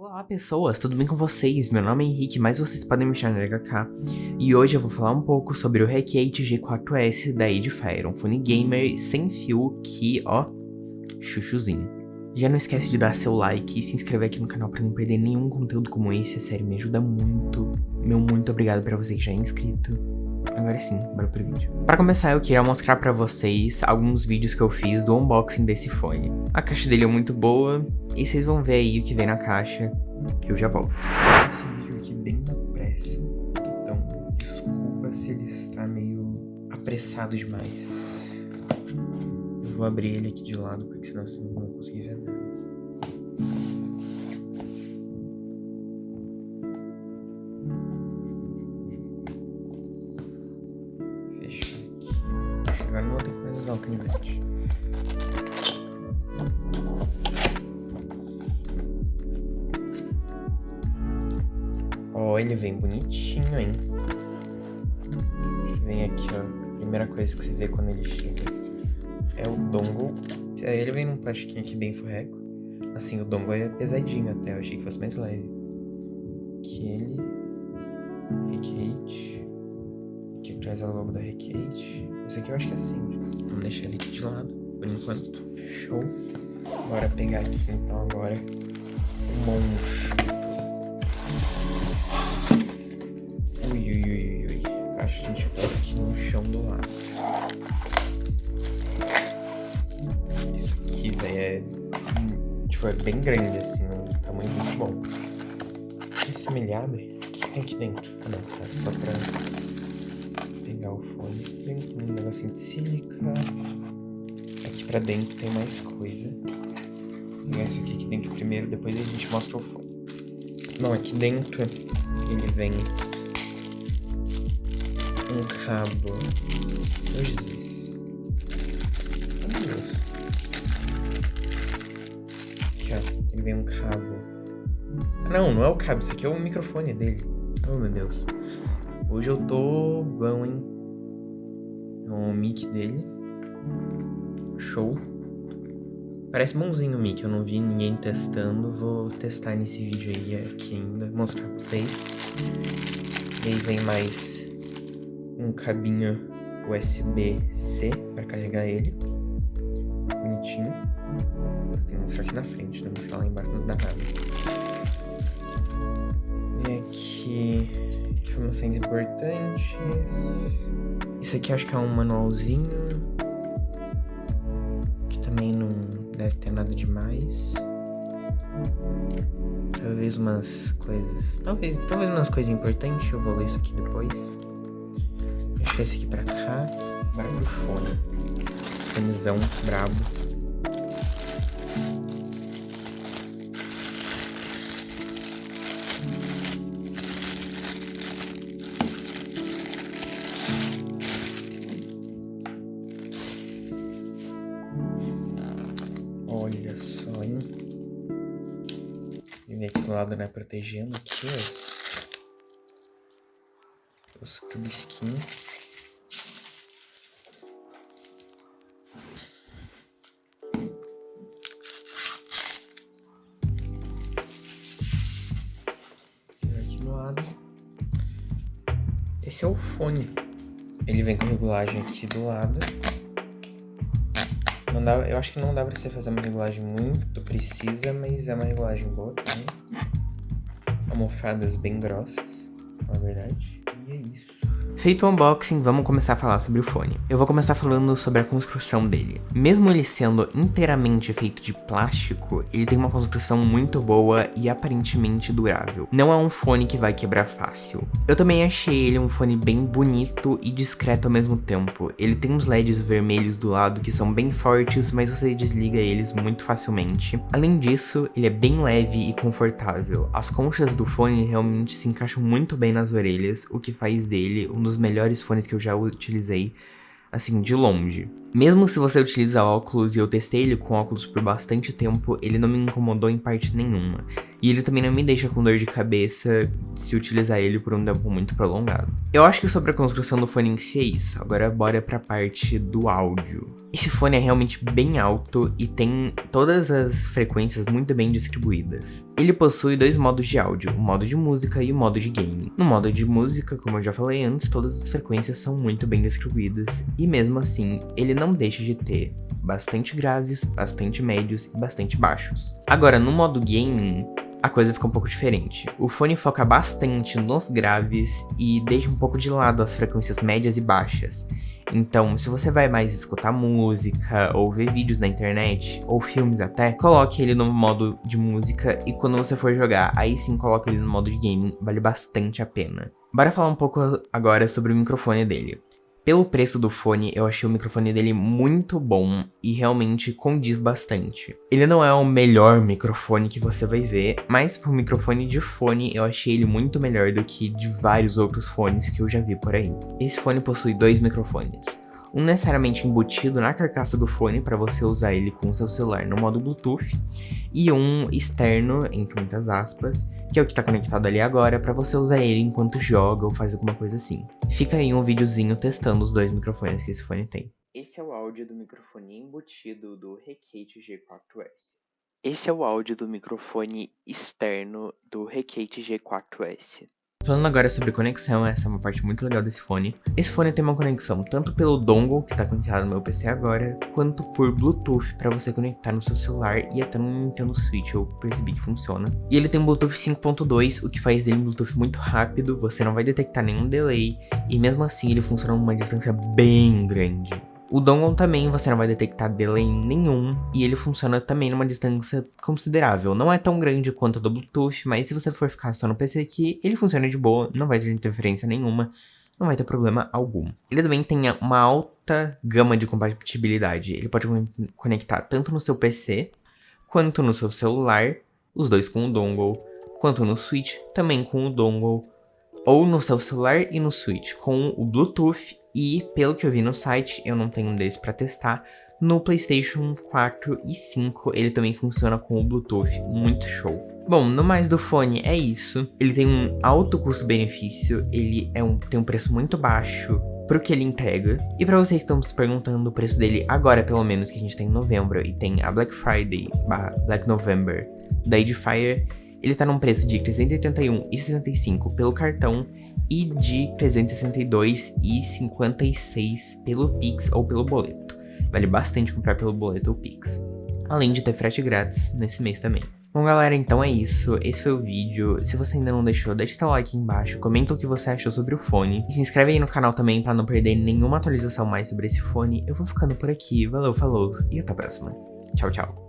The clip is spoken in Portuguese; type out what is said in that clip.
Olá pessoas, tudo bem com vocês? Meu nome é Henrique, mas vocês podem me chamar de HK. E hoje eu vou falar um pouco sobre o Recate G4S da Edifier, um fone gamer sem fio que, ó, chuchuzinho. Já não esquece de dar seu like e se inscrever aqui no canal para não perder nenhum conteúdo como esse, é sério, me ajuda muito. Meu muito obrigado para você que já é inscrito. Agora sim, bora pro vídeo. Para começar, eu queria mostrar para vocês alguns vídeos que eu fiz do unboxing desse fone. A caixa dele é muito boa, e vocês vão ver aí o que vem na caixa, que eu já volto. Esse vídeo aqui bem na pressa, então desculpa se ele está meio apressado demais. Vou abrir ele aqui de lado, porque senão vocês não vão conseguir ver nada. Usar o canivete. Ó, oh, ele vem bonitinho, hein? Vem aqui, ó. Primeira coisa que você vê quando ele chega é o dongle. Ele vem num plastiquinho aqui bem forreco. Assim, o dongle é pesadinho até. Eu achei que fosse mais leve. Aqui ele. Recate. Atrás é o logo da Recate. Isso aqui eu acho que é assim. Vamos deixar ele aqui de lado, por enquanto. Show. Bora pegar aqui, então, agora o monstro. Ui, ui, ui, ui. Acho que a gente coloca aqui no chão do lado. Isso aqui, velho, é... Tipo, é bem grande, assim, um tamanho muito bom. Esse me ele abre? O que tem aqui dentro? Ah, não, tá só pra pegar o fone. Tem um negocinho de sílica. Aqui pra dentro tem mais coisa. Vou pegar isso aqui, aqui dentro primeiro, depois a gente mostra o fone. Não, aqui dentro ele vem um cabo. Meu Jesus. Meu Deus. Aqui, ó. Ele vem um cabo. Não, não é o cabo. Isso aqui é o microfone dele. Oh, meu Deus. Hoje eu tô bom, hein? O mic dele. Show. Parece bonzinho o mic. Eu não vi ninguém testando. Vou testar nesse vídeo aí aqui ainda. Mostrar pra vocês. E aí vem mais um cabinho USB-C para carregar ele. Bonitinho. Mas tem que mostrar aqui na frente, né? Mostrar lá embaixo não dá nada. E aqui, informações importantes. Isso aqui acho que é um manualzinho. Que também não deve ter nada demais. Talvez umas coisas... Talvez, talvez umas coisas importantes, eu vou ler isso aqui depois deixar esse aqui pra cá. Agora pro fone. Fonezão brabo. Olha só, hein? Vem aqui do lado, né? Protegendo aqui, ó. Os tubisquinhos. Esse é o fone. Ele vem com regulagem aqui do lado. Não dá, eu acho que não dá pra você fazer uma regulagem muito precisa, mas é uma regulagem boa também. Almofadas bem grossas, na verdade. Feito o unboxing, vamos começar a falar sobre o fone. Eu vou começar falando sobre a construção dele. Mesmo ele sendo inteiramente feito de plástico, ele tem uma construção muito boa e aparentemente durável. Não é um fone que vai quebrar fácil. Eu também achei ele um fone bem bonito e discreto ao mesmo tempo. Ele tem uns LEDs vermelhos do lado que são bem fortes, mas você desliga eles muito facilmente. Além disso, ele é bem leve e confortável. As conchas do fone realmente se encaixam muito bem nas orelhas, o que faz dele um dos melhores fones que eu já utilizei, assim, de longe. Mesmo se você utiliza óculos e eu testei ele com óculos por bastante tempo, ele não me incomodou em parte nenhuma. E ele também não me deixa com dor de cabeça se utilizar ele por um tempo muito prolongado. Eu acho que sobre a construção do fone em si é isso. Agora bora pra parte do áudio. Esse fone é realmente bem alto e tem todas as frequências muito bem distribuídas. Ele possui dois modos de áudio, o modo de música e o modo de game. No modo de música, como eu já falei antes, todas as frequências são muito bem distribuídas e mesmo assim, ele não deixa de ter bastante graves, bastante médios e bastante baixos. Agora, no modo gaming, a coisa fica um pouco diferente. O fone foca bastante nos graves e deixa um pouco de lado as frequências médias e baixas. Então, se você vai mais escutar música, ou ver vídeos na internet, ou filmes até, coloque ele no modo de música e quando você for jogar, aí sim coloque ele no modo de gaming, vale bastante a pena. Bora falar um pouco agora sobre o microfone dele. Pelo preço do fone, eu achei o microfone dele muito bom e realmente condiz bastante. Ele não é o melhor microfone que você vai ver, mas por microfone de fone eu achei ele muito melhor do que de vários outros fones que eu já vi por aí. Esse fone possui dois microfones um necessariamente embutido na carcaça do fone para você usar ele com o seu celular no modo Bluetooth, e um externo, entre muitas aspas, que é o que está conectado ali agora, para você usar ele enquanto joga ou faz alguma coisa assim. Fica aí um videozinho testando os dois microfones que esse fone tem. Esse é o áudio do microfone embutido do Recate G4S. Esse é o áudio do microfone externo do Recate G4S. Falando agora sobre conexão, essa é uma parte muito legal desse fone. Esse fone tem uma conexão tanto pelo dongle, que está conectado no meu PC agora, quanto por Bluetooth, para você conectar no seu celular e até no Nintendo Switch, eu percebi que funciona. E ele tem um Bluetooth 5.2, o que faz dele um Bluetooth muito rápido, você não vai detectar nenhum delay, e mesmo assim ele funciona numa distância bem grande. O dongle também você não vai detectar delay nenhum e ele funciona também numa distância considerável. Não é tão grande quanto o do Bluetooth, mas se você for ficar só no PC aqui, ele funciona de boa, não vai ter interferência nenhuma, não vai ter problema algum. Ele também tem uma alta gama de compatibilidade. Ele pode conectar tanto no seu PC, quanto no seu celular, os dois com o dongle, quanto no Switch, também com o dongle, ou no seu celular e no Switch, com o Bluetooth e, pelo que eu vi no site, eu não tenho um desse para testar, no PlayStation 4 e 5 ele também funciona com o Bluetooth, muito show. Bom, no mais do fone é isso. Ele tem um alto custo-benefício, ele é um, tem um preço muito baixo pro que ele entrega. E para vocês que estão se perguntando o preço dele agora, pelo menos, que a gente tem em novembro e tem a Black Friday, Black November da Edifier, ele tá num preço de R$ 381,65 pelo cartão e de 362,56 pelo Pix ou pelo boleto. Vale bastante comprar pelo boleto ou Pix. Além de ter frete grátis nesse mês também. Bom galera, então é isso, esse foi o vídeo, se você ainda não deixou, deixa seu like aqui embaixo, comenta o que você achou sobre o fone, e se inscreve aí no canal também pra não perder nenhuma atualização mais sobre esse fone, eu vou ficando por aqui, valeu, falou, e até a próxima, tchau, tchau.